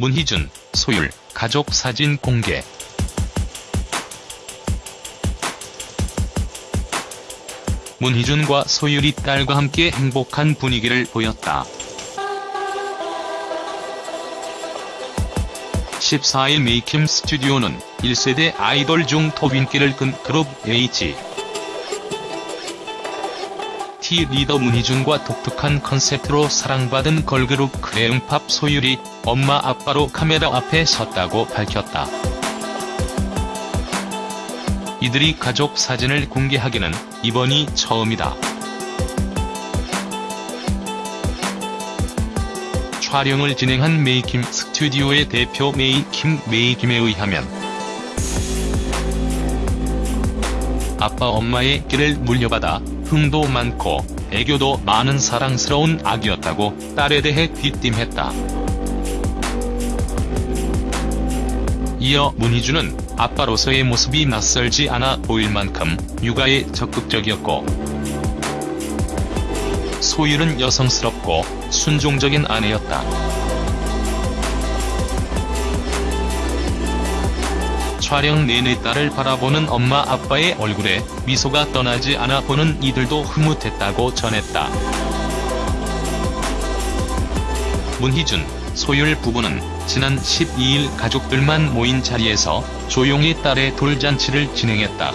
문희준, 소율, 가족 사진 공개. 문희준과 소율이 딸과 함께 행복한 분위기를 보였다. 14일 메이킴 스튜디오는 1세대 아이돌 중 톱인기를 끈 그룹 H. 리더 문희준과 독특한 컨셉트로 사랑받은 걸그룹 크레용팝 소율이 엄마 아빠로 카메라 앞에 섰다고 밝혔다. 이들이 가족 사진을 공개하기는 이번이 처음이다. 촬영을 진행한 메이킴 스튜디오의 대표 메이킴 메이킴에 의하면 아빠 엄마의 길을 물려받아 흥도 많고 애교도 많은 사랑스러운 아기였다고 딸에 대해 귀띔했다. 이어 문희준은 아빠로서의 모습이 낯설지 않아 보일 만큼 육아에 적극적이었고 소율은 여성스럽고 순종적인 아내였다. 촬영 내내 딸을 바라보는 엄마 아빠의 얼굴에 미소가 떠나지 않아 보는 이들도 흐뭇했다고 전했다. 문희준, 소율 부부는 지난 12일 가족들만 모인 자리에서 조용히 딸의 돌잔치를 진행했다.